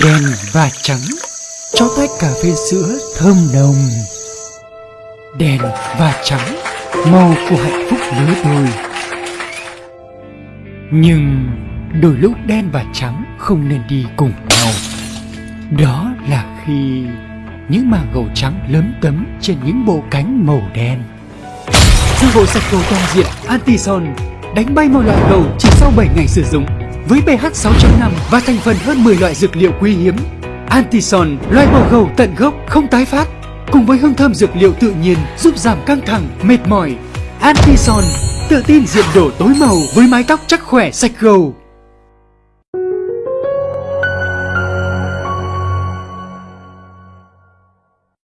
đen và trắng, cho tách cà phê sữa thơm nồng. Đen và trắng, màu của hạnh phúc lứa đôi nhưng đôi lúc đen và trắng không nên đi cùng nhau. Đó là khi những màng gầu trắng lớn tấm trên những bộ cánh màu đen. Dư bộ sạch gầu toàn diện Antison đánh bay mọi loại gầu chỉ sau 7 ngày sử dụng với pH 6.5 và thành phần hơn 10 loại dược liệu quý hiếm. Antison loại bỏ gầu tận gốc không tái phát cùng với hương thơm dược liệu tự nhiên giúp giảm căng thẳng, mệt mỏi. Antison tự tin diện đổ tối màu với mái tóc chắc khỏe sạch gầu